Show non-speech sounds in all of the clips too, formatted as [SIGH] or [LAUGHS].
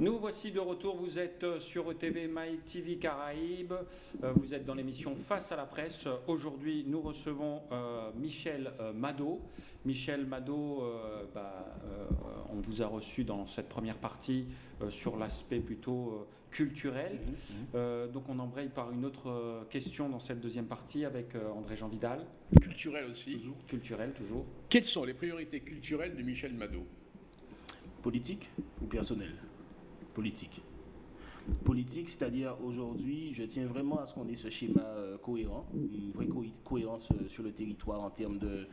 Nous voici de retour, vous êtes euh, sur ETV My TV Caraïbes, euh, vous êtes dans l'émission Face à la presse. Aujourd'hui, nous recevons euh, Michel Mado. Michel Mado, bah, on vous a reçu dans cette première partie sur l'aspect plutôt culturel. Mhm, mhm. donc on embraye par une autre question dans cette deuxième partie avec André-Jean Vidal. Culturel aussi. Toujours. Culturel, toujours. Quelles sont les priorités culturelles de Michel Mado Politique ou personnel? Politique. Politique, c'est-à-dire aujourd'hui, je tiens vraiment à ce qu'on ait ce schéma euh, cohérent, une vraie cohérence euh, sur le territoire en termes de,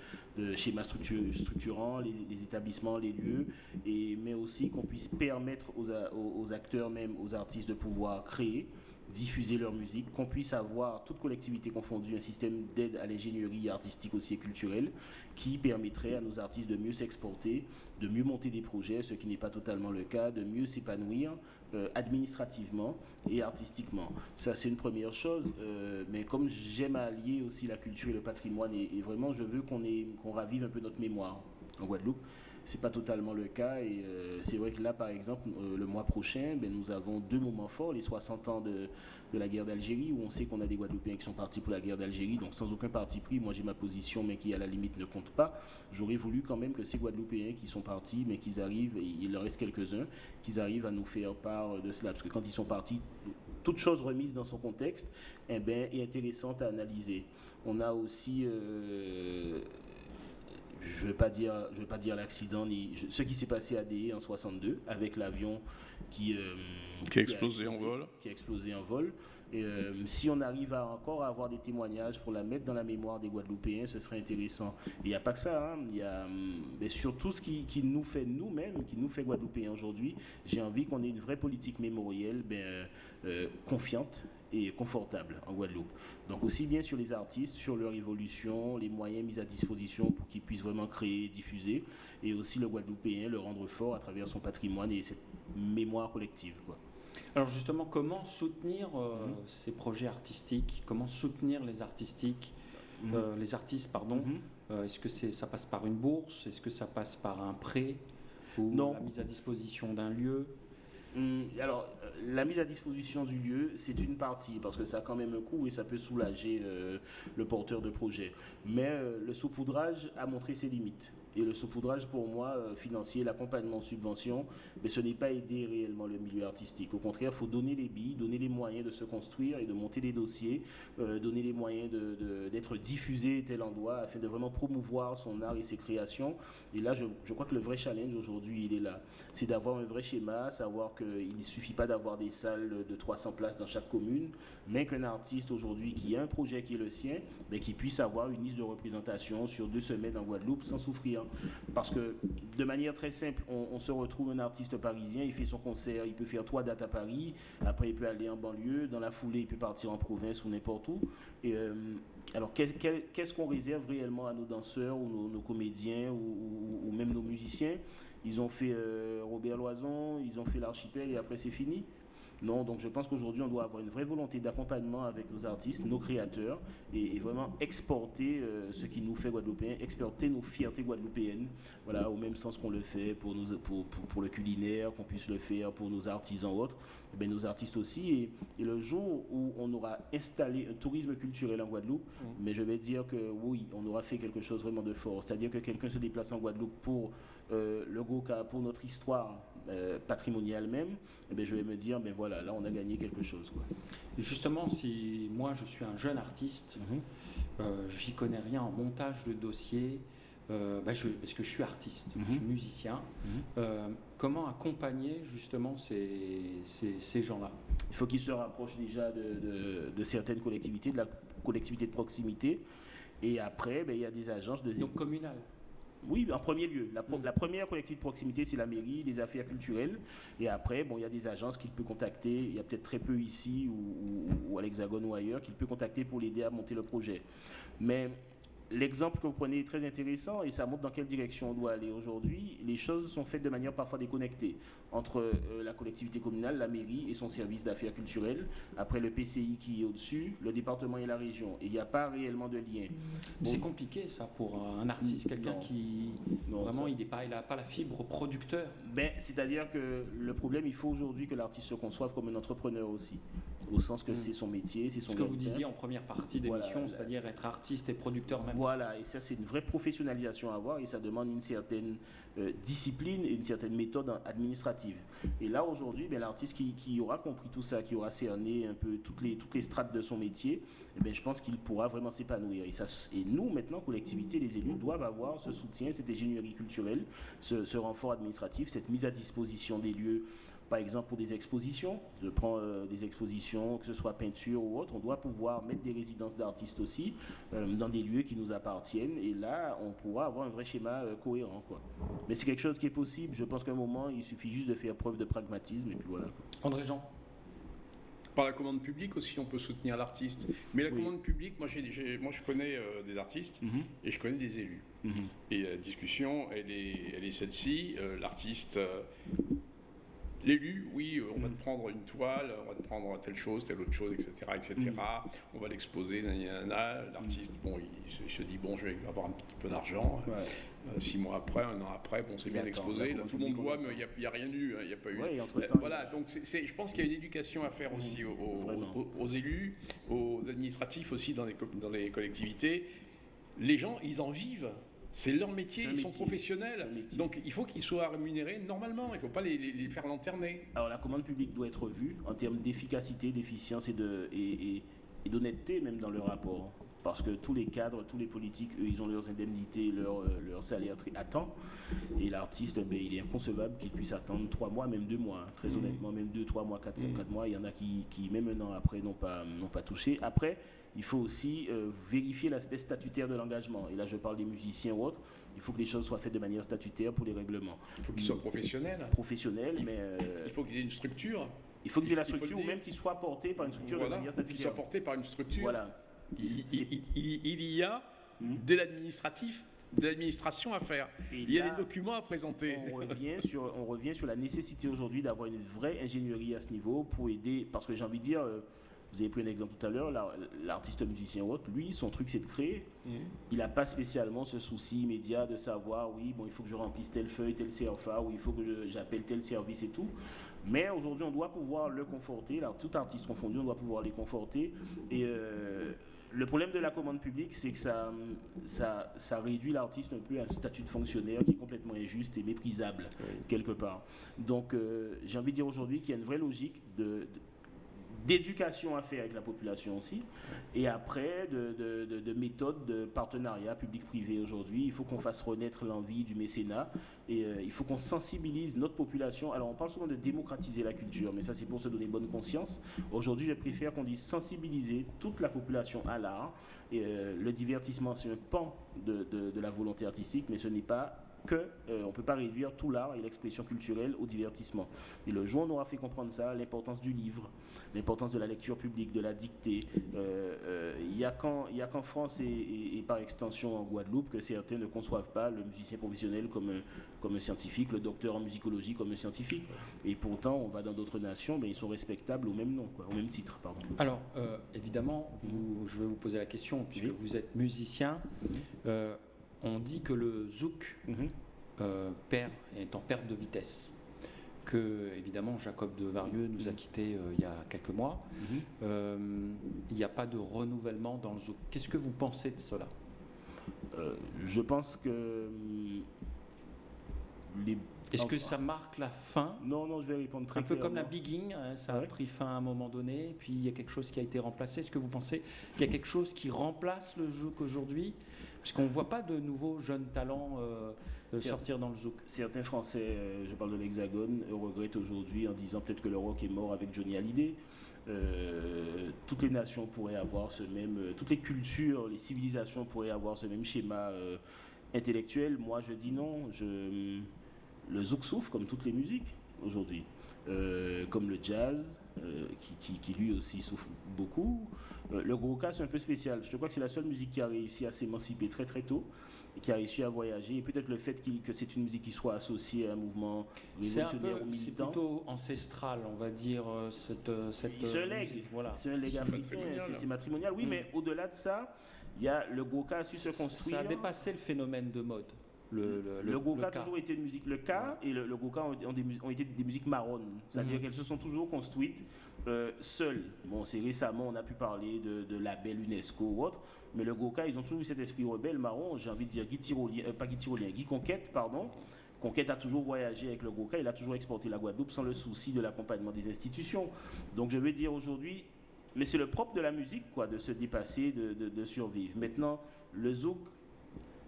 schéma structurant, les, établissements, les lieux, mais aussi qu'on puisse permettre aux, acteurs, même aux artistes, de pouvoir créer diffuser leur musique, qu'on puisse avoir, toute collectivité confondue, un système d'aide à l'ingénierie artistique aussi et culturelle qui permettrait à nos artistes de mieux s'exporter, de mieux monter des projets, ce qui n'est pas totalement le cas, de mieux s'épanouir euh, administrativement et artistiquement. Ça, c'est une première chose, euh, mais comme j'aime allier aussi la culture et le patrimoine, et, vraiment, je veux qu'on qu'on ravive un peu notre mémoire en Guadeloupe c'est pas totalement le cas. Et euh, c'est vrai que là, par exemple, euh, le mois prochain, ben, nous avons deux moments forts, les 60 ans de, la guerre d'Algérie, où on sait qu'on a des Guadeloupéens qui sont partis pour la guerre d'Algérie, donc sans aucun parti pris. Moi, j'ai ma position, mais qui à la limite ne compte pas. J'aurais voulu quand même que ces Guadeloupéens qui sont partis, mais qu'ils arrivent, et il en reste quelques-uns, qu'ils arrivent à nous faire part de cela. Parce que quand ils sont partis, toute chose remise dans son contexte, eh ben, est intéressante à analyser. On a aussi euh, je ne veux pas dire, je veux pas dire l'accident ni ce qui s'est passé à DE en 62 avec l'avion qui, euh, qui, a explosé en vol. Qui a explosé en vol. Et, euh, si on arrive à encore à avoir des témoignages pour la mettre dans la mémoire des Guadeloupéens, ce serait intéressant. Il n'y a pas que ça, hein. y a hum, mais surtout ce qui, qui nous fait nous-mêmes, qui nous fait Guadeloupéens aujourd'hui. J'ai envie qu'on ait une vraie politique mémorielle ben, euh, confiante et confortable en Guadeloupe. Donc aussi bien sur les artistes, sur leur évolution, les moyens mis à disposition pour qu'ils puissent vraiment créer, diffuser, et aussi le Guadeloupéen, le rendre fort à travers son patrimoine et cette mémoire collective. Quoi. Alors justement, comment soutenir euh, mhm. ces projets artistiques? Comment soutenir les artistiques mhm. euh, les artistes, pardon? Mhm. Euh, est-ce que ça passe par une bourse? Est-ce que ça passe par un prêt ou non. la mise à disposition d'un lieu? Alors, euh, la mise à disposition du lieu, c'est une partie, parce que ça a quand même un coût et ça peut soulager euh, le porteur de projet. Mais euh, le saupoudrage a montré ses limites. Et le saupoudrage, pour moi, euh, financier, l'accompagnement subvention, mais ce n'est pas aider réellement le milieu artistique. Au contraire, il faut donner les billes, donner les moyens de se construire et de monter des dossiers, euh, donner les moyens d'être diffusé tel endroit afin de vraiment promouvoir son art et ses créations. Et là, je, crois que le vrai challenge aujourd'hui, il est là. C'est d'avoir un vrai schéma, savoir qu'il ne suffit pas d'avoir des salles de 300 places dans chaque commune, mais qu'un artiste aujourd'hui qui a un projet qui est le sien, mais qui puisse avoir une liste de représentation sur deux semaines en Guadeloupe sans souffrir. Parce que de manière très simple, on, se retrouve un artiste parisien, il fait son concert, il peut faire trois dates à Paris, après il peut aller en banlieue, dans la foulée il peut partir en province ou n'importe où. Et, euh, alors qu'est-ce qu'on réserve réellement à nos danseurs ou nos, comédiens ou, même nos musiciens? Ils ont fait euh, Robert Loison, ils ont fait l'archipel et après c'est fini? Non, donc je pense qu'aujourd'hui, on doit avoir une vraie volonté d'accompagnement avec nos artistes, nos créateurs, et, vraiment exporter euh, ce qui nous fait guadeloupéens, exporter nos fiertés guadeloupéennes, voilà, au même sens qu'on le fait pour, nous, pour, pour, le culinaire, qu'on puisse le faire pour nos artisans autres, et eh nos artistes aussi. Et, et, le jour où on aura installé un tourisme culturel en Guadeloupe, mmh. mais je vais dire que oui, on aura fait quelque chose vraiment de fort. C'est-à-dire que quelqu'un se déplace en Guadeloupe pour euh, le Goka, pour notre histoire euh, patrimoniale même, eh bien, je vais me dire, ben voilà, là on a gagné quelque chose. Quoi. Justement, si moi je suis un jeune artiste, mhm. euh, j'y connais rien en montage de dossier, euh, bah, je, parce que je suis artiste, je suis mhm. musicien, mhm. comment accompagner justement ces, ces, gens-là? Il faut qu'ils se rapprochent déjà de, de, certaines collectivités, de la collectivité de proximité, et après, ben, il y a des agences de... Donc communales oui, en premier lieu. La, première collectivité de proximité, c'est la mairie, les affaires culturelles. Et après, bon, il y a des agences qu'il peut contacter. Il y a peut-être très peu ici ou, à l'Hexagone ou ailleurs qu'il peut contacter pour l'aider à monter le projet. Mais l'exemple que vous prenez est très intéressant et ça montre dans quelle direction on doit aller aujourd'hui. Les choses sont faites de manière parfois déconnectée entre euh, la collectivité communale, la mairie et son service d'affaires culturelles, après le PCI qui est au-dessus, le département et la région. Et il n'y a pas réellement de lien. C'est compliqué ça pour un artiste, quelqu'un qui Non, vraiment ça- il n'a pas, il a pas la fibre producteur. Ben, C'est-à-dire que le problème, il faut aujourd'hui que l'artiste se conçoive comme un entrepreneur aussi, au sens que Mm. c'est son métier, c'est son Ce que vous disiez en première partie Voilà, d'émission, la- c'est-à-dire être artiste et producteur même. Voilà, et ça c'est une vraie professionnalisation à avoir et ça demande une certaine euh, discipline et une certaine méthode administrative. Et là aujourd'hui, ben, l'artiste qui, qui aura compris tout ça, qui aura cerné un peu toutes les, toutes les strates de son métier, eh ben, je pense qu'il pourra vraiment s'épanouir. Et, ça, et nous maintenant, collectivité, les élus doivent avoir ce soutien, cette ingénierie culturelle, ce, ce renfort administratif, cette mise à disposition des lieux par exemple pour des expositions, je prends euh, des expositions, que ce soit peinture ou autre, on doit pouvoir mettre des résidences d'artistes aussi euh, dans des lieux qui nous appartiennent et là on pourra avoir un vrai schéma euh, cohérent. Quoi. Mais c'est quelque chose qui est possible, je pense qu'à un moment il suffit juste de faire preuve de pragmatisme et puis voilà. André Jean, Par la commande publique aussi, on peut soutenir l'artiste. Mais la Oui. commande publique, moi, moi je connais euh, des artistes et je connais des élus. Et la discussion, elle est, elle est celle-ci. Euh, L'artiste, euh, l'élu, oui, euh, on va te prendre une toile, on va te prendre telle chose, telle autre chose, etc. etc. On va l'exposer, l'artiste, bon, il, se- il se dit, bon, je vais avoir un petit peu d'argent. Euh, six mois après, un an après, bon, c'est bien exposé. Là, tout le monde voit, mais il n'y a, rien eu, hein, il n'y a pas eu. Ouais, Euh, voilà, donc je pense qu'il y a une éducation à faire aussi aux, élus, aux administratifs aussi dans les, co- dans les collectivités. Les gens, ils en vivent. C'est leur métier, ils sont professionnels. Donc il faut qu'ils soient rémunérés normalement. Il ne faut pas les, les- les faire lanterner. Alors la commande publique doit être vue en termes d'efficacité, d'efficience et de- et, et- et d'honnêteté même dans le rapport. Parce que tous les cadres, tous les politiques, eux, ils ont leurs indemnités, leurs euh, leurs salaires à temps. Et l'artiste, ben, il est inconcevable qu'il puisse attendre trois mois, même deux mois. hein. Très Mhm. honnêtement, même deux, trois mois, quatre, cinq, Mhm. quatre mois. Il y en a qui, qui, même un an après, n'ont pas, n'ont pas touché. Après, il faut aussi euh, vérifier l'aspect statutaire de l'engagement. Et là, je parle des musiciens ou autres. Il faut que les choses soient faites de manière statutaire pour les règlements. Il faut qu'ils soient professionnels. Professionnels, mais euh, Il faut qu'ils aient une structure. il faut qu'ils aient la structure ou même qu'ils soient portés par une structure de manière qu'ils statutaire. soient portés par une structure. Voilà. Il, C'est- il- il- il y a Mhm. de l'administratif, de l'administration à faire. Et Il y a là, des documents à présenter. on revient, sur, on revient sur la nécessité aujourd'hui d'avoir une vraie ingénierie à ce niveau pour aider. Parce que j'ai envie de dire, euh, vous avez pris un exemple tout à l'heure, la- l'artiste musicien ou autre, lui, son truc c'est de créer. Mhm. Il n'a pas spécialement ce souci immédiat de savoir, oui, bon, il faut que je remplisse telle feuille, tel CFA, ou il faut que j'appelle tel service et tout. Mais aujourd'hui, on doit pouvoir le conforter. Tout artiste confondu, on doit pouvoir les conforter. Et euh, le problème de la commande publique, c'est que ça, ça, ça réduit l'artiste un peu à un statut de fonctionnaire qui est complètement injuste et méprisable, quelque part. Donc, euh, j'ai envie de dire aujourd'hui qu'il y a une vraie logique de- de- d'éducation à faire avec la population aussi, et après de, de, de, de méthodes de partenariat public-privé aujourd'hui. Il faut qu'on fasse renaître l'envie du mécénat et euh, il faut qu'on sensibilise notre population. Alors on parle souvent de démocratiser la culture, mais ça c'est pour se donner bonne conscience. Aujourd'hui je préfère qu'on dise sensibiliser toute la population à l'art. Euh, le divertissement c'est un pan de la volonté artistique, mais ce n'est pas que euh, on ne peut pas réduire tout l'art et l'expression culturelle au divertissement. Et le jour on aura fait comprendre ça, l'importance du livre, l'importance de la lecture publique, de la dictée. euh, euh, Il n'y a qu'en France et, et- et par extension en Guadeloupe que certains ne conçoivent pas le musicien professionnel comme un, comme un scientifique, le docteur en musicologie comme un scientifique. Et pourtant, on va dans d'autres nations, mais ils sont respectables au même nom, quoi, au même titre. Pardon. Alors, euh, évidemment, vous- je vais vous poser la question, puisque Oui. vous êtes musicien. On dit que le zouk Mhm. euh, perd, est en perte de vitesse. Que, évidemment, Jacob de Varieux nous a quittés euh, il y a quelques mois. Mhm. Euh, il n'y a pas de renouvellement dans le zouk. Qu'est-ce que vous pensez de cela? Euh, je pense que hum, les... Est-ce que ça marque la fin? Non, non, je vais répondre très Un peu comme la bigging, hein, ça a pris fin à un moment donné, puis il y a quelque chose qui a été remplacé. Est-ce que vous pensez qu'il y a quelque chose qui remplace le zouk aujourd'hui? Puisqu'on ne voit pas de nouveaux jeunes talents euh, sortir dans le zouk. Certains Français, euh, je parle de l'Hexagone, regrettent aujourd'hui en disant peut-être que le rock est mort avec Johnny Hallyday. Euh, toutes les nations pourraient avoir ce même, toutes les cultures, les civilisations pourraient avoir ce même schéma intellectuel. Moi, je dis non. Je, le zouk souffre comme toutes les musiques aujourd'hui, comme le jazz, qui, qui, lui aussi souffre beaucoup. Le gros cas, c'est un peu spécial. Je crois que c'est la seule musique qui a réussi à s'émanciper très très tôt qui a réussi à voyager. Et peut-être le fait que c'est une musique qui soit associée à un mouvement révolutionnaire ou militant. C'est plutôt ancestral, on va dire, euh, cette, euh, cette C'est un legs, voilà. C'est un leg africain, c'est matrimonial. Oui, mm. mais au-delà de ça, il y a le Goka a su se construire. Ça a dépassé le phénomène de mode. Le, le, le, Goka a toujours été une musique. Le Ka et le, le Goka ont, ont, été des musiques marronnes. C'est-à-dire mm. qu'elles se sont toujours construites seules. Bon, c'est récemment, on a pu parler de, de label UNESCO ou autre, mais le Goka, ils ont toujours eu cet esprit rebelle, marron, j'ai envie de dire Guy euh, pas Guy Guy Conquête, pardon. Conquête a toujours voyagé avec le Goka, il a toujours exporté la Guadeloupe sans le souci de l'accompagnement des institutions. Donc je veux dire aujourd'hui, mais c'est le propre de la musique, quoi, de se dépasser, de, de, survivre. Maintenant, le zouk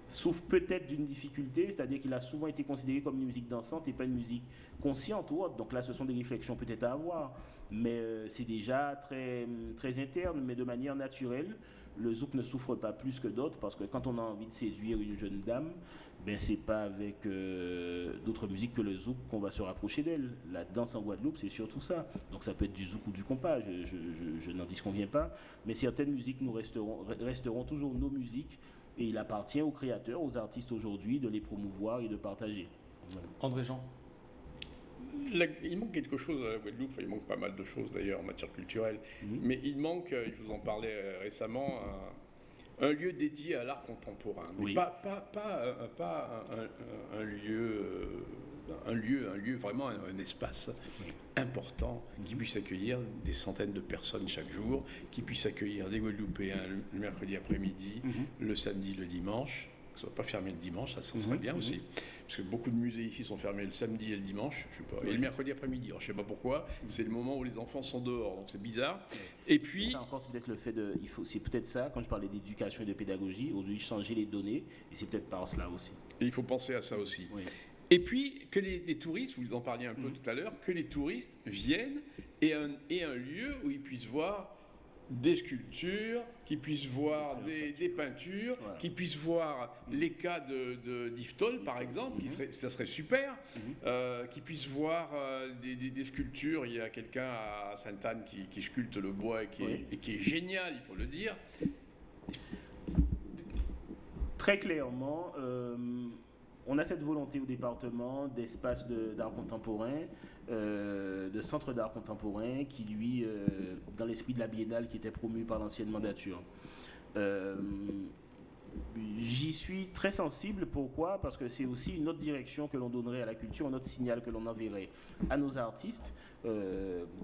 souffre peut-être d'une difficulté, c'est-à-dire qu'il a souvent été considéré comme une musique dansante et pas une musique consciente ou autre. Donc là, ce sont des réflexions peut-être à avoir, mais euh, c'est déjà très, très interne, mais de manière naturelle le zouk ne souffre pas plus que d'autres parce que quand on a envie de séduire une jeune dame, ben c'est pas avec euh, d'autres musiques que le zouk qu'on va se rapprocher d'elle. La danse en Guadeloupe, c'est surtout ça. Donc ça peut être du zouk ou du compas, je, n'en disconviens pas. Mais certaines musiques nous resteront, resteront toujours nos musiques et il appartient aux créateurs, aux artistes aujourd'hui de les promouvoir et de partager. André Jean il manque quelque chose à la Guadeloupe, il manque pas mal de choses d'ailleurs en matière culturelle, mhm. mais il manque, euh, je vous en parlais euh, récemment, un, lieu dédié à l'art contemporain. Pas, pas, un, lieu, un, lieu, un lieu, vraiment un, espace important qui puisse accueillir des centaines de personnes chaque jour, qui puisse accueillir des Guadeloupéens le mercredi après-midi, mhm. le samedi, le dimanche soit pas fermé le dimanche, ça, serait mhm. bien aussi. Mhm. Parce que beaucoup de musées ici sont fermés le samedi et le dimanche, je sais pas, et le mercredi après-midi. je ne sais pas pourquoi, mhm. c'est le moment où les enfants sont dehors, donc c'est bizarre. Et puis. ça encore, c'est peut-être le fait de. Il faut, c'est peut-être ça, quand je parlais d'éducation et de pédagogie, aujourd'hui changer les données, et c'est peut-être par cela aussi. Et il faut penser à ça aussi. Et puis, que les, touristes, vous en parliez un peu tout à l'heure, que les touristes viennent et un, et un lieu où ils puissent voir des sculptures, qui puissent voir des, peintures, qui puissent voir les cas de, d'Iftol, par exemple, qui mhm. serait, ça serait super, mhm. euh, qui puissent voir euh, des, sculptures. Il y a quelqu'un à Sainte-Anne qui, sculpte le bois et qui, est, et qui est génial, il faut le dire. Très clairement, euh, on a cette volonté au département d'espace d'art contemporain, euh, de centre d'art contemporain qui, lui, euh, dans l'esprit de la biennale qui était promue par l'ancienne mandature. Euh, j'y suis très sensible. Pourquoi? Parce que c'est aussi une autre direction que l'on donnerait à la culture, un autre signal que l'on enverrait à nos artistes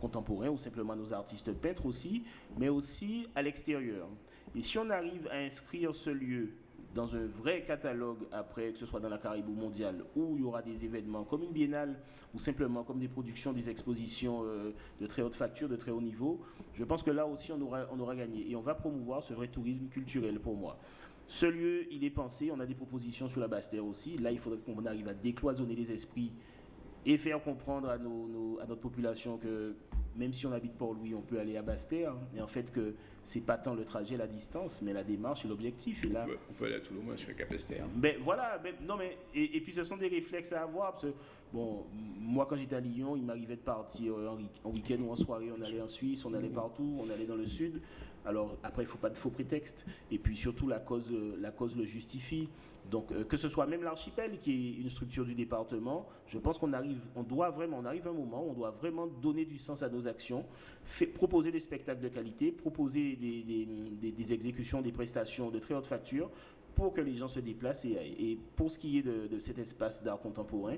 contemporains ou simplement à nos artistes peintres aussi, mais aussi à l'extérieur. Et si on arrive à inscrire ce lieu dans un vrai catalogue après, que ce soit dans la Caraïbe mondiale, où il y aura des événements comme une biennale ou simplement comme des productions, des expositions euh, de très haute facture, de très haut niveau, je pense que là aussi on aura, on aura gagné. Et on va promouvoir ce vrai tourisme culturel pour moi. Ce lieu, il est pensé, on a des propositions sur la Basse-Terre aussi. Là, il faudrait qu'on arrive à décloisonner les esprits et faire comprendre à, nos, à notre population que même si on habite Port-Louis, on peut aller à Basse-Terre, hein. mais en fait que c'est pas tant le trajet, la distance, mais la démarche et l'objectif. Et là, on peut aller à Toulouse, moi je suis à Ben voilà, ben, non mais et, puis ce sont des réflexes à avoir parce que bon, moi quand j'étais à Lyon, il m'arrivait de partir en, week-end ou en soirée, on allait en Suisse, on allait partout, on allait dans le sud. Alors après, il faut pas de faux prétextes. Et puis surtout la cause, la cause le justifie. Donc, euh, que ce soit même l'archipel, qui est une structure du département, je pense qu'on arrive, on doit vraiment, on arrive à un moment où on doit vraiment donner du sens à nos actions, proposer des spectacles de qualité, proposer des, exécutions, des prestations de très haute facture pour que les gens se déplacent. Et, pour ce qui est de, cet espace d'art contemporain,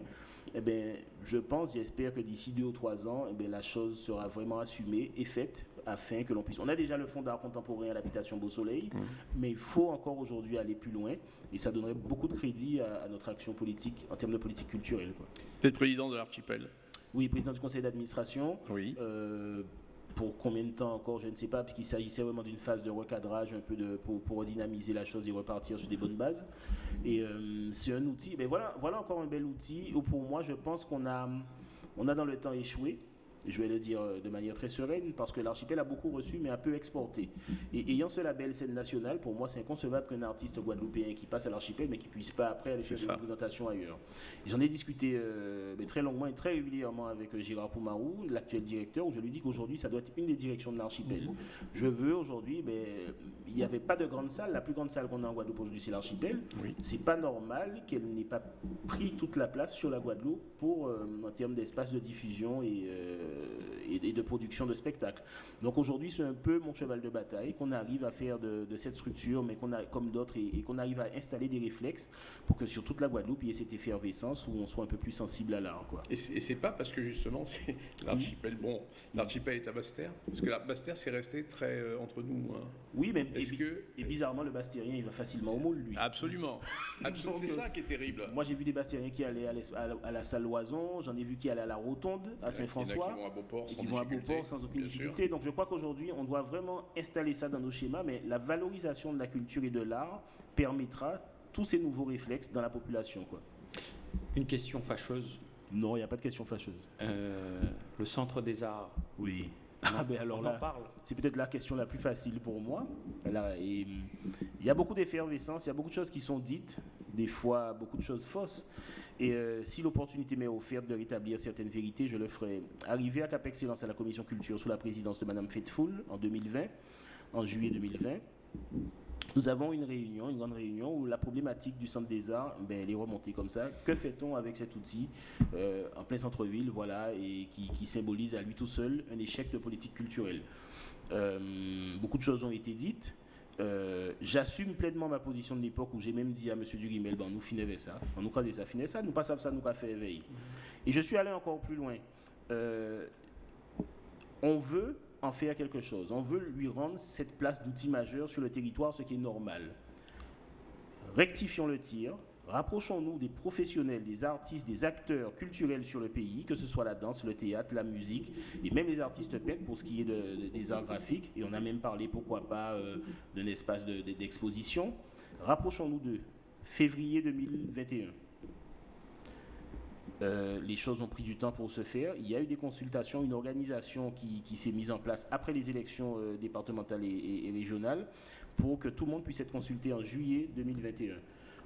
eh bien, je pense, j'espère que d'ici deux ou trois ans, eh bien, la chose sera vraiment assumée et faite afin que l'on puisse. On a déjà le fonds d'art contemporain à l'habitation Beau Soleil, mmh. mais il faut encore aujourd'hui aller plus loin et ça donnerait beaucoup de crédit à, notre action politique en termes de politique culturelle. Vous êtes président de l'archipel Oui, président du conseil d'administration. Oui. Euh, pour combien de temps encore, je ne sais pas, puisqu'il s'agissait vraiment d'une phase de recadrage un peu de, pour, pour dynamiser la chose et repartir sur des bonnes bases. Et euh, c'est un outil, mais voilà, voilà encore un bel outil où pour moi je pense qu'on a, on a dans le temps échoué je vais le dire euh, de manière très sereine, parce que l'archipel a beaucoup reçu, mais a peu exporté. Et ayant ce label scène nationale, pour moi, c'est inconcevable qu'un artiste guadeloupéen qui passe à l'archipel, mais qui puisse pas après aller faire des représentations ailleurs. J'en ai discuté euh, mais très longuement et très régulièrement avec euh, Gérard Poumarou, l'actuel directeur, où je lui dis qu'aujourd'hui, ça doit être une des directions de l'archipel. Mhm. Je veux aujourd'hui, mais il n'y avait pas de grande salle. La plus grande salle qu'on a en Guadeloupe aujourd'hui, c'est l'archipel. Oui. C'est pas normal qu'elle n'ait pas pris toute la place sur la Guadeloupe pour, en termes d'espace de diffusion et et, de production de spectacles. Donc aujourd'hui, c'est un peu mon cheval de bataille qu'on arrive à faire de, cette structure, mais qu'on a comme d'autres, et, qu'on arrive à installer des réflexes pour que sur toute la Guadeloupe, il y ait cette effervescence où on soit un peu plus sensible à l'art. Et c'est pas parce que justement, c'est [LAUGHS] l'archipel, bon, l'archipel est à Bastère, parce que la Bastère, c'est resté très euh, entre nous. Hein. Oui, mais et, que... et, bizarrement, le Bastérien, il va facilement au moule, lui. Absolument. [LAUGHS] c'est ça qui est terrible. Moi, j'ai vu des Bastériens qui allaient à, la salle Loison, j'en ai vu qui allaient à la Rotonde, à Saint-François qui vont à Beauport sans aucune difficulté. Donc je crois qu'aujourd'hui, on doit vraiment installer ça dans nos schémas, mais la valorisation de la culture et de l'art permettra tous ces nouveaux réflexes dans la population. Quoi. Une question fâcheuse Non, il n'y a pas de question fâcheuse. Euh, le Centre des Arts Oui. Ah ben [LAUGHS] alors là, c'est peut-être la question la plus facile pour moi. il y a beaucoup d'effervescence, il y a beaucoup de choses qui sont dites, des fois beaucoup de choses fausses. Et euh, si l'opportunité m'est offerte de rétablir certaines vérités, je le ferai. Arrivé à Cap Excellence à la Commission Culture sous la présidence de Mme Faithful en 2020, en juillet 2020, nous avons une réunion, une grande réunion où la problématique du Centre des Arts, ben, elle est remontée comme ça. Que fait-on avec cet outil euh, en plein centre-ville, voilà, et qui, symbolise à lui tout seul un échec de politique culturelle? Euh, Beaucoup de choses ont été dites. Euh, j'assume pleinement ma position de l'époque où j'ai même dit à M. Durimel, bon, nous finissons ça, on nous croisait ça, finissait ça, nous passons ça, nous fait éveil. Et je suis allé encore plus loin. Euh, on veut en faire quelque chose, on veut lui rendre cette place d'outil majeur sur le territoire, ce qui est normal. Rectifions le tir, Rapprochons-nous des professionnels, des artistes, des acteurs culturels sur le pays, que ce soit la danse, le théâtre, la musique, et même les artistes peintres pour ce qui est des arts graphiques. Et on a même parlé, pourquoi pas, euh, d'un espace d'exposition. Rapprochons-nous de février 2021. Euh, les choses ont pris du temps pour se faire. Il y a eu des consultations, une organisation qui, s'est mise en place après les élections euh, départementales et, régionales pour que tout le monde puisse être consulté en juillet 2021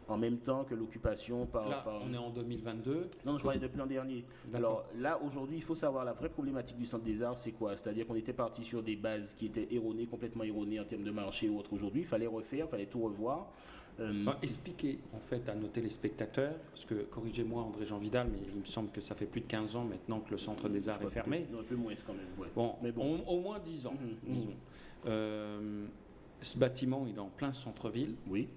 en même temps que l'occupation par, là, On est en 2022. Non, je parlais depuis l'an dernier. Alors là, aujourd'hui, il faut savoir la vraie problématique du Centre des Arts, c'est quoi? C'est-à-dire qu'on était parti sur des bases qui étaient erronées, complètement erronées en termes de marché ou autre. Aujourd'hui, il fallait refaire, il fallait tout revoir. Euh, expliquer en fait à nos téléspectateurs, parce que corrigez-moi André-Jean Vidal, mais il me semble que ça fait plus de 15 ans maintenant que le Centre des Arts est fermé. un peu moins quand même. Bon, mais bon. au moins 10 ans. Euh, ce bâtiment, il est en plein centre-ville. Oui.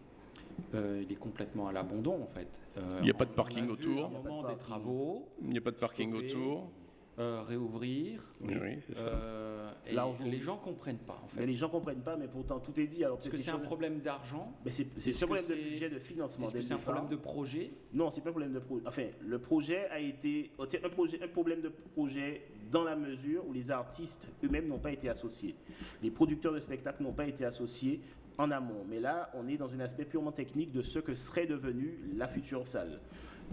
Euh, il est complètement à l'abandon en fait. Euh, il n'y a pas de parking autour. Au moment des travaux. Il n'y a pas de parking autour. Euh, réouvrir. Oui, c'est ça. Là, les gens comprennent pas. En fait. Mais les gens comprennent pas, mais pourtant tout est dit. Alors, Est-ce que c'est un problème d'argent Mais c'est un problème de budget, de financement. Est-ce que c'est un problème de projet? Non, c'est pas un problème de projet. Enfin, le projet a été un, projet, un problème de projet dans la mesure où les artistes eux-mêmes n'ont pas été associés. Les producteurs de spectacles n'ont pas été associés en amont. Mais là, on est dans un aspect purement technique de ce que serait devenue la future salle.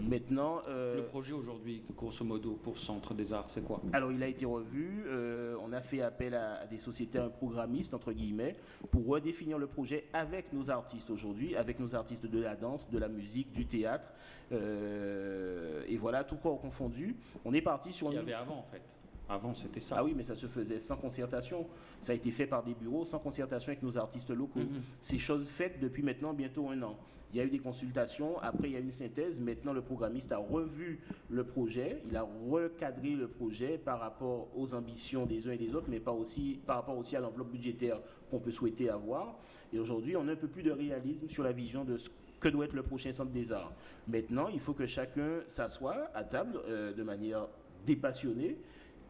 Maintenant, euh, le projet aujourd'hui, grosso modo, pour Centre des Arts, c'est quoi? Alors, il a été revu. Euh, on a fait appel à, des sociétés, un programmiste entre guillemets, pour redéfinir le projet avec nos artistes aujourd'hui, avec nos artistes de la danse, de la musique, du théâtre, euh, et voilà, tout quoi confondu. On est parti sur. Ce qu'il y avait avant, en fait. Avant, c'était ça. Ah oui, mais ça se faisait sans concertation. Ça a été fait par des bureaux, sans concertation avec nos artistes locaux. Mhm. C'est chose faite depuis maintenant bientôt un an. Il y a eu des consultations, après il y a eu une synthèse. Maintenant, le programmiste a revu le projet, il a recadré le projet par rapport aux ambitions des uns et des autres, mais pas aussi, par rapport aussi à l'enveloppe budgétaire qu'on peut souhaiter avoir. Et aujourd'hui, on a un peu plus de réalisme sur la vision de ce que doit être le prochain centre des arts. Maintenant, il faut que chacun s'assoie à table euh, de manière dépassionnée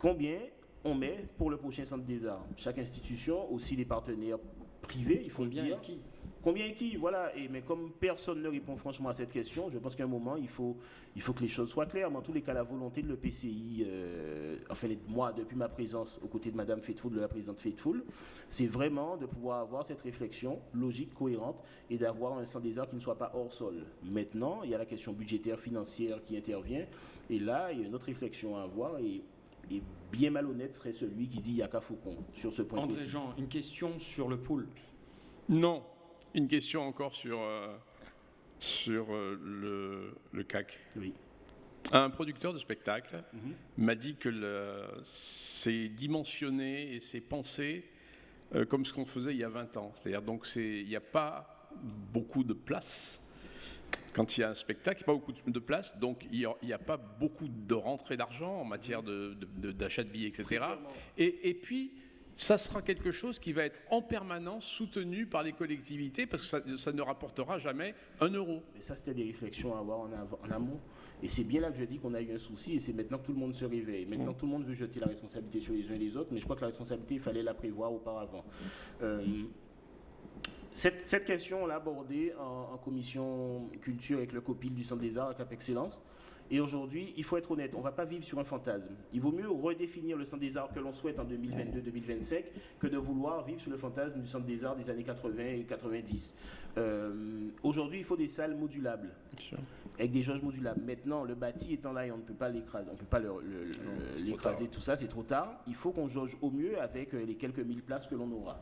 combien on met pour le prochain centre des arts. Chaque institution, aussi les partenaires privés, il faut combien le dire. Et qui Combien et qui Voilà. Et, mais comme personne ne répond franchement à cette question, je pense qu'à un moment, il faut, il faut que les choses soient claires. Mais en tous les cas, la volonté de l'EPCI, euh, enfin, moi, depuis ma présence aux côtés de Mme Faithful, de la présidente Faithful, c'est vraiment de pouvoir avoir cette réflexion logique, cohérente, et d'avoir un centre des arts qui ne soit pas hors sol. Maintenant, il y a la question budgétaire, financière qui intervient. Et là, il y a une autre réflexion à avoir. Et Et bien malhonnête serait celui qui dit Yaka Faucon sur ce point André précis. Jean, une question sur le pool. Non, une question encore sur, euh, sur euh, le, le CAC. Oui. Un producteur de spectacle Mhm. m'a dit que c'est dimensionné et c'est pensé euh, comme ce qu'on faisait il y a 20 ans. C'est-à-dire donc il n'y a pas beaucoup de place. Quand il y a un spectacle, il n'y a pas beaucoup de place, donc il n'y a, pas beaucoup de rentrée d'argent en matière de- de- de- d'achat de, billets, etc. Et, et puis, ça sera quelque chose qui va être en permanence soutenu par les collectivités parce que ça, ça ne rapportera jamais un euro. Mais ça, c'était des réflexions à avoir en, amont. Et c'est bien là que je dis qu'on a eu un souci, et c'est maintenant que tout le monde se réveille. Maintenant, tout le monde veut jeter la responsabilité sur les uns et les autres, mais je crois que la responsabilité, il fallait la prévoir auparavant. Euh, cette, question, on l'a abordée en, commission culture avec le COPIL du Centre des Arts Cap Excellence. Et aujourd'hui, il faut être honnête, on ne va pas vivre sur un fantasme. Il vaut mieux redéfinir le Centre des Arts que l'on souhaite en 2022-2025 que de vouloir vivre sur le fantasme du Centre des Arts des années 80 et 90. Euh, aujourd'hui, il faut des salles modulables avec des jauges modulables. Maintenant, le bâti étant là et on ne peut pas l'écraser, on peut pas l'écraser, tout ça, c'est trop tard. Il faut qu'on jauge au mieux avec euh, les quelques mille places que l'on aura.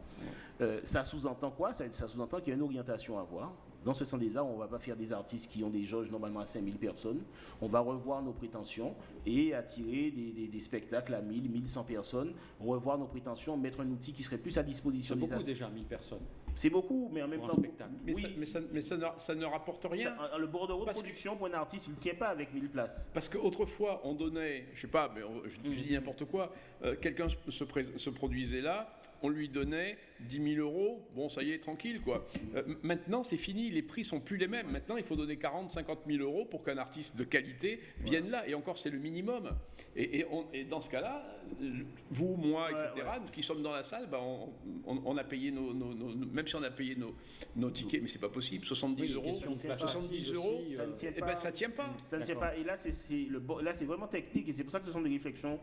Euh, ça sous-entend quoi? Ça, ça sous-entend qu'il y a une orientation à avoir. Dans ce sens des arts, on ne va pas faire des artistes qui ont des jauges normalement à 5000 personnes. On va revoir nos prétentions et attirer des, des- des spectacles à 1000, 1100 personnes, revoir nos prétentions, mettre un outil qui serait plus à disposition C'est des beaucoup artistes. déjà, 1000 personnes. C'est beaucoup, mais en même temps, spectacle. Mais, Oui. ça, mais ça- mais ça ne, ça ne rapporte rien. ça- le bordereau de Parce que- production pour un artiste, il ne tient pas avec 1000 places. Parce qu'autrefois, on donnait, je sais pas, mais on- je, je dis n'importe quoi, euh, quelqu'un se, se pré- se produisait là, on lui donnait 10 000 euros, bon, ça y est, tranquille, quoi. Euh, maintenant, c'est fini, les prix sont plus les mêmes. Maintenant, il faut donner 40, 50 000 euros pour qu'un artiste de qualité vienne là, et encore, c'est le minimum. Et, et on- et dans ce cas-là, euh, vous, moi, Ouais, etc., nous qui sommes dans la salle, ben, on, on- on a payé nos, nos- nos- nos- même si on a payé nos, nos tickets, mais c'est pas possible, 70 Oui, euros, question de c'est place 70 assise euros, ça ne euh, tient eh ben, ça tient pas. Ça ne tient pas. Et là, c'est vraiment technique. Et c'est pour ça que ce sont des réflexions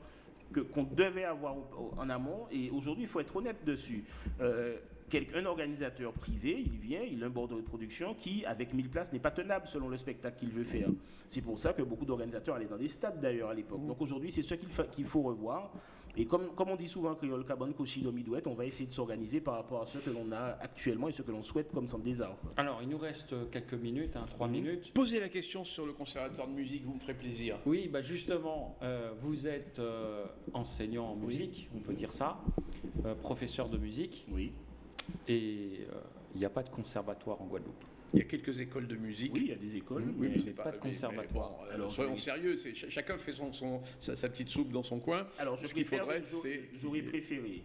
que- qu'on devait avoir en amont. Et aujourd'hui, il faut être honnête dessus. Euh, un organisateur privé, il vient, il a un bordereau de production qui, avec 1000 places, n'est pas tenable selon le spectacle qu'il veut faire. C'est pour ça que beaucoup d'organisateurs allaient dans des stades d'ailleurs à l'époque. Donc aujourd'hui, c'est ce qu'il faut revoir. Et comme, comme on dit souvent en créole, Cabane, Kochi, Domidouette, on va essayer de s'organiser par rapport à ce que l'on a actuellement et ce que l'on souhaite comme centre des arts. Alors, il nous reste quelques minutes, hein, trois Mhm. minutes. Posez la question sur le conservatoire de musique, vous me ferez plaisir. Oui, bah justement, euh, vous êtes euh, enseignant en musique, on peut dire ça, euh, professeur de musique, Oui. et euh, il n'y a pas de conservatoire en Guadeloupe. Il y a quelques écoles de musique. Oui, il y a des écoles. Oui, mais- mais c'est pas de conservatoire. bon, Alors, soyons sérieux, c'est, chacun fait son, son- sa, sa petite soupe dans son coin. Alors, je Ce qu'il préfère, faudrait, j'aurais- c'est- j'aurais préféré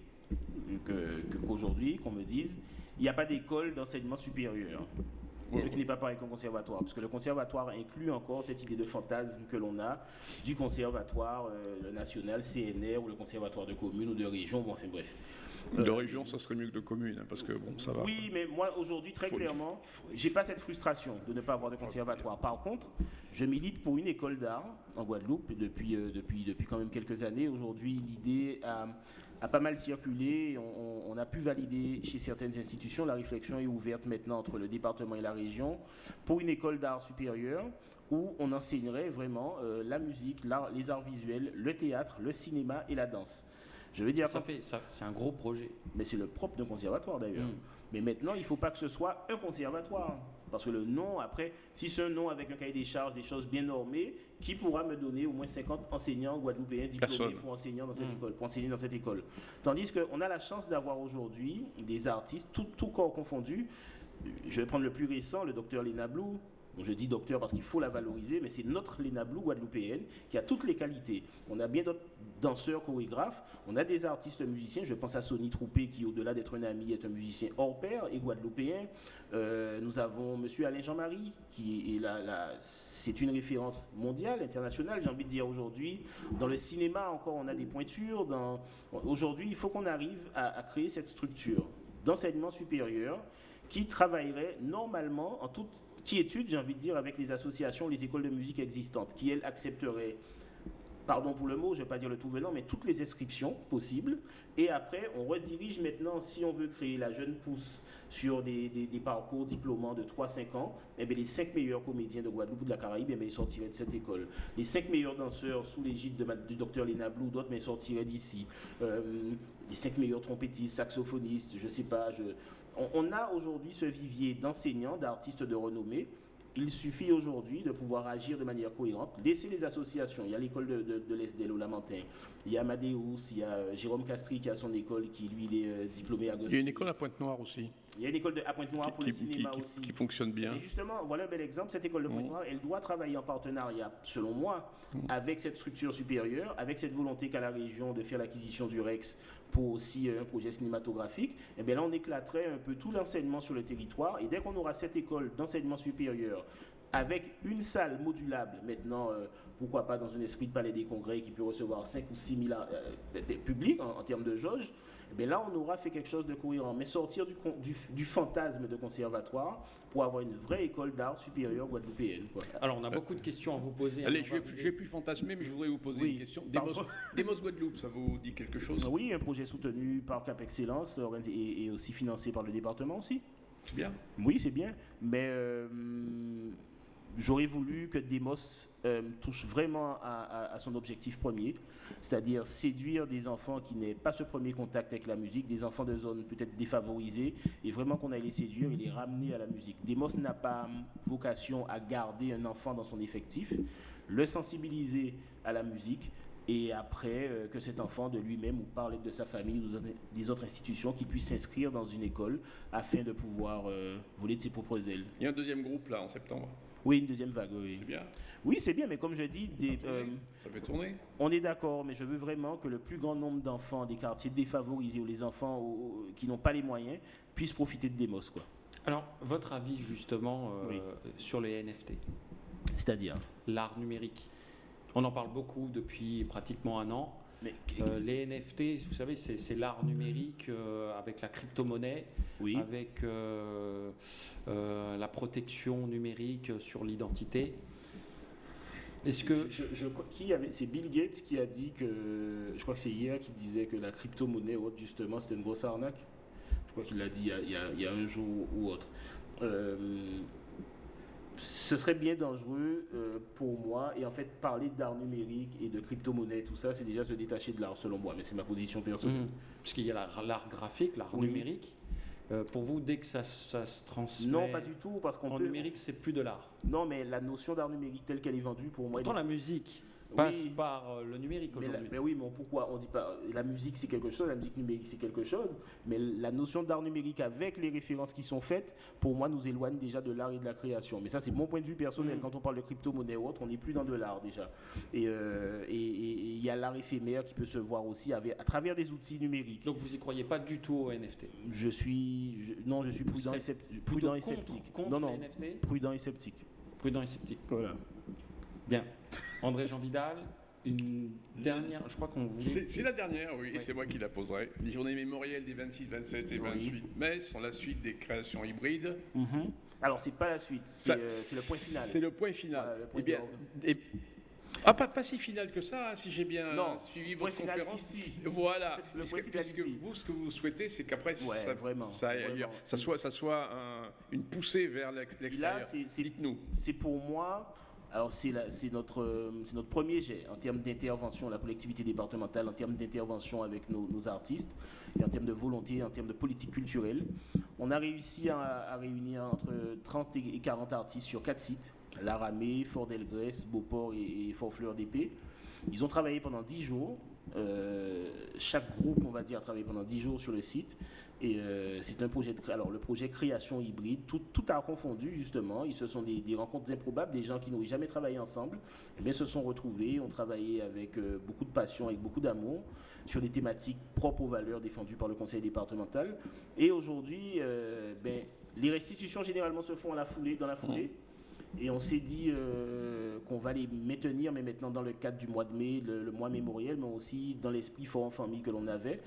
que- qu'aujourd'hui, qu'on me dise, il n'y a pas d'école d'enseignement supérieur. Ouais, ce qui n'est pas pareil qu'un conservatoire, parce que le conservatoire inclut encore cette idée de fantasme que l'on a du conservatoire euh, national, CNR, ou le conservatoire de commune ou de région, bon, enfin bref. De Euh, région, ça serait mieux que de commune, hein, parce que bon, ça va. Oui, mais moi aujourd'hui, très Faut- clairement, j'ai pas cette frustration de ne pas avoir de conservatoire. Par contre, je milite pour une école d'art en Guadeloupe depuis, euh, depuis, depuis quand même quelques années. Aujourd'hui, l'idée a, a pas mal circulé. On, a pu valider chez certaines institutions. La réflexion est ouverte maintenant entre le département et la région pour une école d'art supérieur où on enseignerait vraiment euh, la musique, les arts visuels, le théâtre, le cinéma et la danse. Je veux dire, Ça fait, ça, c'est un gros projet. mais c'est le propre d'un conservatoire d'ailleurs. Mm. Mais maintenant, il ne faut pas que ce soit un conservatoire. Parce que le nom, après, si c'est un nom avec un cahier des charges, des choses bien normées, qui pourra me donner au moins 50 enseignants guadeloupéens diplômés Personne. pour, enseignant dans cette Mm. école, pour enseigner dans cette école Tandis qu'on a la chance d'avoir aujourd'hui des artistes, tout, tout corps confondu. Je vais prendre le plus récent, le docteur Léna Blou. Je dis docteur parce qu'il faut la valoriser, mais c'est notre Léna Blou guadeloupéenne qui a toutes les qualités. On a bien d'autres danseurs, chorégraphes, on a des artistes musiciens. Je pense à Sonny Troupé qui, au-delà d'être un ami, est un musicien hors pair et guadeloupéen. Euh, nous avons Monsieur Alain Jean-Marie qui est là, c'est une référence mondiale, internationale, j'ai envie de dire aujourd'hui. Dans le cinéma encore, on a des pointures. Aujourd'hui, il faut qu'on arrive à, à créer cette structure d'enseignement supérieur qui travaillerait normalement en toute quiétude, j'ai envie de dire, avec les associations, les écoles de musique existantes, qui, elles, accepteraient pardon pour le mot, je ne vais pas dire le tout venant, mais toutes les inscriptions possibles. Et après, on redirige maintenant, si on veut créer la jeune pousse sur des, parcours diplômants de 3-5 ans, eh bien, les 5 meilleurs comédiens de Guadeloupe ou de la Caraïbe, eh bien, ils sortiraient de cette école. Les 5 meilleurs danseurs sous l'égide du docteur Léna Blou, d'autres, mais sortiraient d'ici. Euh, les 5 meilleurs trompettistes, saxophonistes, je ne sais pas. Je... on a aujourd'hui ce vivier d'enseignants, d'artistes de renommée il suffit aujourd'hui de pouvoir agir de manière cohérente, laisser les associations. Il y a l'école de, de, de l'Esdel au Lamentin, il y a Amadeus, il y a euh, Jérôme Castri qui a son école, qui lui il est euh, diplômé à Il y a une école à Pointe-Noire aussi. Il y a une école de, à Pointe-Noire pour le cinéma aussi. Qui fonctionne bien. Et justement, voilà un bel exemple. Cette école de. Pointe-Noire, elle doit travailler en partenariat, selon moi, mmh. avec cette structure supérieure, avec cette volonté qu'a la région de faire l'acquisition du REX pour aussi euh, un projet cinématographique. Et eh bien là, on éclaterait un peu tout l'enseignement sur le territoire. Et dès qu'on aura cette école d'enseignement supérieur avec une salle modulable, maintenant, euh, pourquoi pas dans un esprit de palais des congrès qui peut recevoir 5 ou 6 000 euh, publics en, termes de jauge, eh là, on aura fait quelque chose de cohérent. Mais sortir du, du, fantasme de conservatoire pour avoir une vraie école d'art supérieure guadeloupéenne. Alors, on a beaucoup de questions à vous poser. Allez, je ne vais, plus fantasmer, mais je voudrais vous poser une question. [LAUGHS] Demos, Guadeloupe, ça vous dit quelque chose? Oui, un projet soutenu par Cap Excellence et, aussi financé par le département aussi. C'est bien. Oui, c'est bien. Mais... Euh, j'aurais voulu que Demos euh, touche vraiment à, son objectif premier, c'est-à-dire séduire des enfants qui n'aient pas ce premier contact avec la musique, des enfants de zones peut-être défavorisées, et vraiment qu'on aille les séduire et les ramener à la musique. Demos n'a pas vocation à garder un enfant dans son effectif, le sensibiliser à la musique, et après euh, que cet enfant de lui-même ou parler de sa famille ou des autres institutions qui puisse s'inscrire dans une école afin de pouvoir euh, voler de ses propres ailes. Il y a un deuxième groupe là en septembre. Oui, une deuxième vague, oui. C'est bien. Oui, c'est bien, mais comme je dis, des, euh, ça peut tourner. On est d'accord, mais je veux vraiment que le plus grand nombre d'enfants des quartiers défavorisés ou les enfants qui n'ont pas les moyens puissent profiter de Demos, quoi. Alors, votre avis justement euh, sur les NFT C'est-à-dire L'art numérique. On en parle beaucoup depuis pratiquement un an. Euh, les NFT, vous savez, c'est l'art numérique euh, avec la crypto-monnaie, avec euh, la protection numérique sur l'identité. Est-ce que je, qui avait c'est Bill Gates qui a dit que je crois que c'est hier qui disait que la crypto-monnaie justement c'était une grosse arnaque. Je crois qu'il l'a dit il y, a, il y, a, un jour ou autre ce serait bien dangereux euh, pour moi. Et en fait, parler d'art numérique et de crypto-monnaie, tout ça, c'est déjà se détacher de l'art, selon moi. Mais c'est ma position personnelle. Mmh. Puisqu'il y a l'art graphique, l'art numérique. Euh, pour vous, dès que ça, se transmet Non, pas du tout, parce qu'en numérique, c'est plus de l'art. Non, mais la notion d'art numérique telle qu'elle est vendue, pour moi... Pourtant, la musique passe par euh, le numérique aujourd'hui. Mais, oui, mais pourquoi? On dit pas la musique c'est quelque chose, la musique numérique c'est quelque chose, mais la notion d'art numérique avec les références qui sont faites, pour moi, nous éloigne déjà de l'art et de la création. Mais ça, c'est mon point de vue personnel. Mm. Quand on parle de crypto-monnaie ou autre, on n'est plus dans de l'art déjà. Euh, et il y a l'art éphémère qui peut se voir aussi avec, à travers des outils numériques. Donc vous n'y croyez pas du tout aux NFT Je suis, non, je suis prudent, et, sceptique. prudent et sceptique. non, non, prudent et sceptique. Prudent et sceptique. Voilà. Bien. André Jean Vidal, une dernière, je crois qu'on voulait... C'est la dernière, oui, et c'est moi qui la poserai. Les journées mémorielles des 26, 27 et 28 mai sont la suite des créations hybrides. Alors, mhm. Alors, c'est pas la suite, c'est euh, le point final. C'est le point final. eh bien, ah, pas, pas, si final que ça, hein, si j'ai bien suivi votre conférence. Ici. Voilà. Le point final que vous, ce que vous souhaitez, c'est qu'après, ça, vraiment, ça, ça, soit, ça soit une poussée vers l'extérieur. Dites-nous. C'est pour moi alors c'est notre, premier jet en termes d'intervention, la collectivité départementale, en termes d'intervention avec nos, artistes, et en termes de volonté, en termes de politique culturelle. On a réussi à, réunir entre 30 et 40 artistes sur quatre sites, Laramé, Fort-Delgrès, Beauport et, Fort-Fleur d'Épée. Ils ont travaillé pendant 10 jours. Euh, chaque groupe, on va dire, a travaillé pendant 10 jours sur le site. Et euh, c'est un projet de alors le projet création hybride, tout, tout a confondu justement. Ils se sont des, rencontres improbables, des gens qui n'auraient jamais travaillé ensemble, et eh se sont retrouvés, ont travaillé avec euh, beaucoup de passion, avec beaucoup d'amour sur des thématiques propres aux valeurs défendues par le conseil départemental. Et aujourd'hui, ben, les restitutions généralement se font à la foulée, dans la foulée. Et on s'est dit qu'on va les maintenir, mais maintenant dans le cadre du mois de mai, le, mois mémoriel, mais aussi dans l'esprit fort en famille que l'on avait.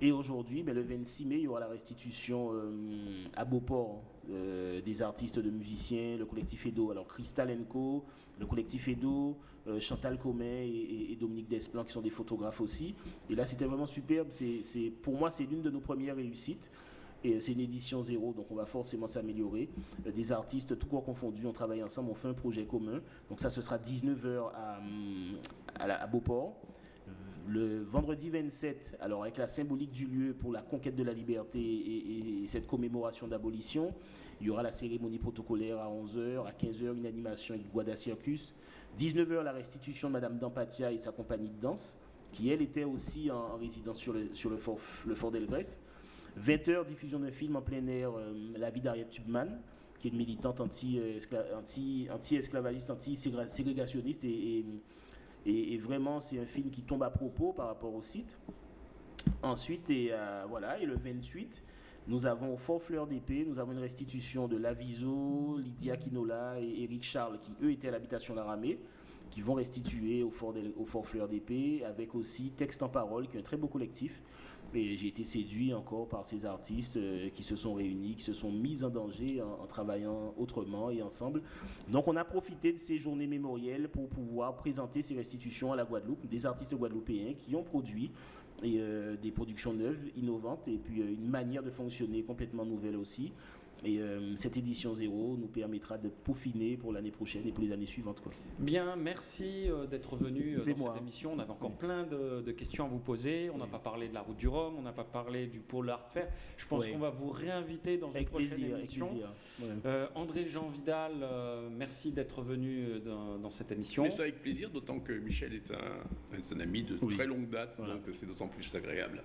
Et aujourd'hui, ben, le 26 mai, il y aura la restitution euh, à Beauport des artistes, de musiciens, le collectif Edo, alors Crystal Co, le collectif Edo, Chantal Comet et, Dominique Desplan qui sont des photographes aussi. Et là, c'était vraiment superbe. C'est, pour moi, c'est l'une de nos premières réussites. Et c'est une édition zéro, donc on va forcément s'améliorer. Des artistes, tout corps confondus, on travaille ensemble, on fait un projet commun. Donc ça, ce sera 19h à, à, Beauport. Le vendredi 27, alors avec la symbolique du lieu pour la conquête de la liberté et, cette commémoration d'abolition, il y aura la cérémonie protocolaire à 11h, à 15h une animation avec Guada Circus, 19h la restitution de Madame Dampatia et sa compagnie de danse, qui elle était aussi en, résidence sur le, fort, le. 20h diffusion d'un film en plein air, euh, La vie d'Ariette Tubman, qui est une militante anti-esclavagiste, anti-ségrégationniste et et, vraiment, c'est un film qui tombe à propos par rapport au site. Ensuite, et, euh, voilà, et le 28, nous avons au Fort Fleur d'Épée, nous avons une restitution de Laviso, Lydia Quinola et Eric Charles, qui eux étaient à l'habitation d'Aramé, qui vont restituer au Fort, au Fort Fleur d'Épée, avec aussi Texte en Parole, qui est un très beau collectif, et j'ai été séduit encore par ces artistes euh, qui se sont réunis, qui se sont mis en danger en, travaillant autrement et ensemble. Donc on a profité de ces journées mémorielles pour pouvoir présenter ces restitutions à la Guadeloupe, des artistes guadeloupéens qui ont produit euh, des productions neuves, innovantes, et puis euh, une manière de fonctionner complètement nouvelle aussi. Et euh, cette édition zéro nous permettra de peaufiner pour l'année prochaine et pour les années suivantes. Quoi. Bien, merci euh, d'être venu euh, dans cette émission. On avait encore plein de, questions à vous poser. On n'a pas parlé de la route du Rhum, on n'a pas parlé du pôle art fair. Je pense qu'on va vous réinviter dans une prochaine émission. André Jean Vidal, merci d'être venu dans, cette émission. Mais ça avec plaisir, d'autant que Michel est un, ami de très longue date, donc c'est d'autant plus agréable.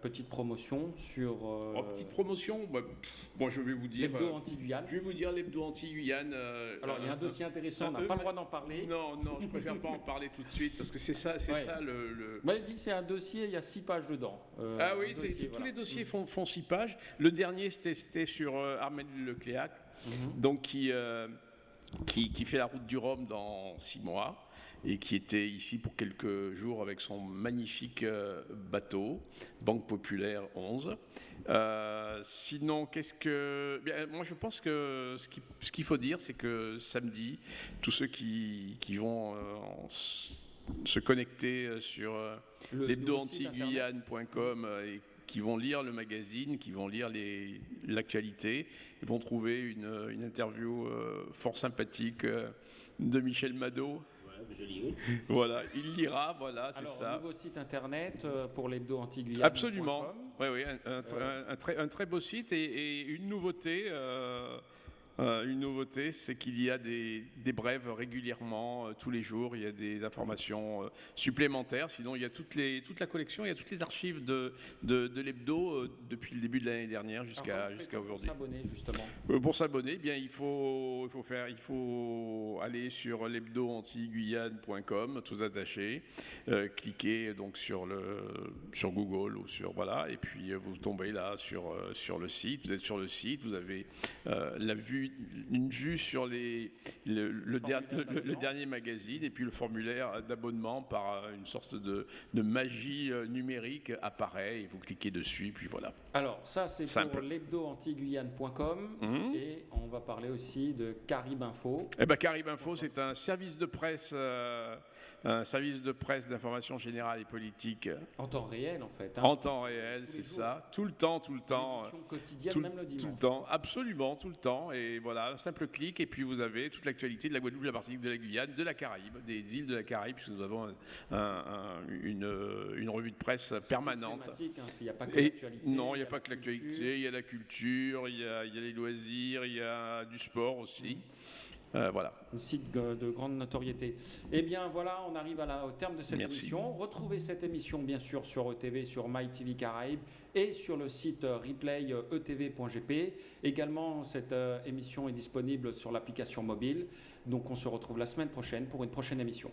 Petite promotion sur. Oh, petite promotion, bah, Bon, je vais vous dire. L'hebdo euh, anti-Guyane. Je vais vous dire l'hebdo anti-Guyane. Euh, Alors, il y a un euh, dossier intéressant, on n'a pas le droit d'en parler. Non, non, je préfère pas en parler tout de suite parce que c'est ça, c'est ça le. le... Bah, il dit c'est un dossier, il y a six pages dedans. ah oui, tous les dossiers font, font, six pages. Le dernier, c'était sur Armel Lecléac, mhm. donc qui, qui, qui, fait la route du Rhum dans six mois et qui était ici pour quelques jours avec son magnifique bateau, Banque Populaire 11. Euh, sinon, qu'est-ce que. moi, je pense que ce qu'il faut dire, c'est que samedi, tous ceux qui, vont euh, se connecter euh, sur l'hebdo-anti-guyane.com et qui vont lire le magazine, qui vont lire l'actualité, vont trouver une, interview fort sympathique de Michel Mado voilà, il lira, voilà, c'est ça. Un nouveau site internet euh, pour l'hebdo anti Absolument. Oui, oui, un, un, très, un, très, beau site et, une nouveauté. Euh, euh, une nouveauté, c'est qu'il y a des, brèves régulièrement, euh, tous les jours, il y a des informations euh, supplémentaires. Sinon, il y a toute la collection, il y a toutes les archives de, de, l'hebdo depuis le début de l'année dernière jusqu'à jusqu'à aujourd'hui. Pour s'abonner, justement? pour s'abonner, eh bien, il faut, il, faut faire, il faut aller sur l'hebdo-anti-guyane.com, tous attachés, cliquer donc sur, le, sur Google ou sur. Voilà, et puis vous tombez là sur, sur le site. Vous êtes sur le site, vous avez la vue une vue sur les, le, dernier magazine et puis le formulaire d'abonnement par une sorte de, magie euh, numérique apparaît et vous cliquez dessus, puis voilà. Alors, ça, c'est pour l'hebdo-antiguyane.com mmh. et on va parler aussi de Carib Info. Eh ben, Carib Info, c'est un service de presse. Euh, un service de presse d'information générale et politique. En temps réel, en fait. Hein. en temps réel, c'est ça. Tout le temps, tout le temps. quotidienne, même le dimanche. Tout le temps, absolument, tout le temps. Et voilà, un simple clic, et puis vous avez toute l'actualité de la Guadeloupe, de la Martinique, de la Guyane, de la Caraïbe, des îles de la Caraïbe, puisque nous avons une, une, revue de presse permanente. Hein, il n'y a pas que l'actualité. Non, il n'y a, pas que l'actualité, il y a la culture, il y a, il y a les loisirs, il y a du sport aussi. Euh, voilà. Un site de grande notoriété. Eh bien voilà, on arrive à au terme de cette émission. Retrouvez cette émission bien sûr sur ETV, sur MyTV Caraïbes et sur le site replay etv.gp. Également, cette euh, émission est disponible sur l'application mobile. Donc on se retrouve la semaine prochaine pour une prochaine émission.